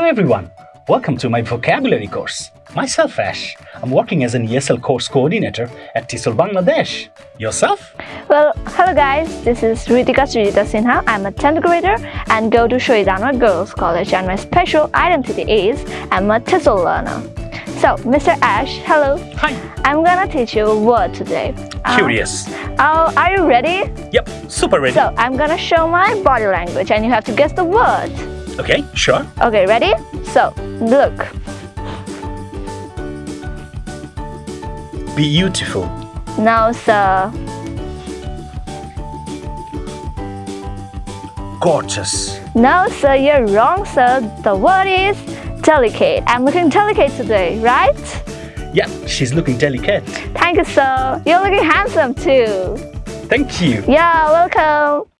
everyone, welcome to my vocabulary course. Myself Ash, I'm working as an ESL course coordinator at TESOL Bangladesh. Yourself? Well, hello guys, this is Ritika Srijita Sinha. I'm a 10th grader and go to Shahid Anwar Girls College and my special identity is I'm a TESOL learner. So, Mr. Ash, hello. Hi. I'm gonna teach you a word today. Uh, Curious. Oh, are you ready? Yep, super ready. So, I'm gonna show my body language and you have to guess the word. Okay, sure. Okay, ready? So, look. Beautiful. No, sir. Gorgeous. No, sir, you're wrong, sir. The word is delicate. I'm looking delicate today, right? Yeah, she's looking delicate. Thank you, sir. You're looking handsome too. Thank you. Yeah, welcome.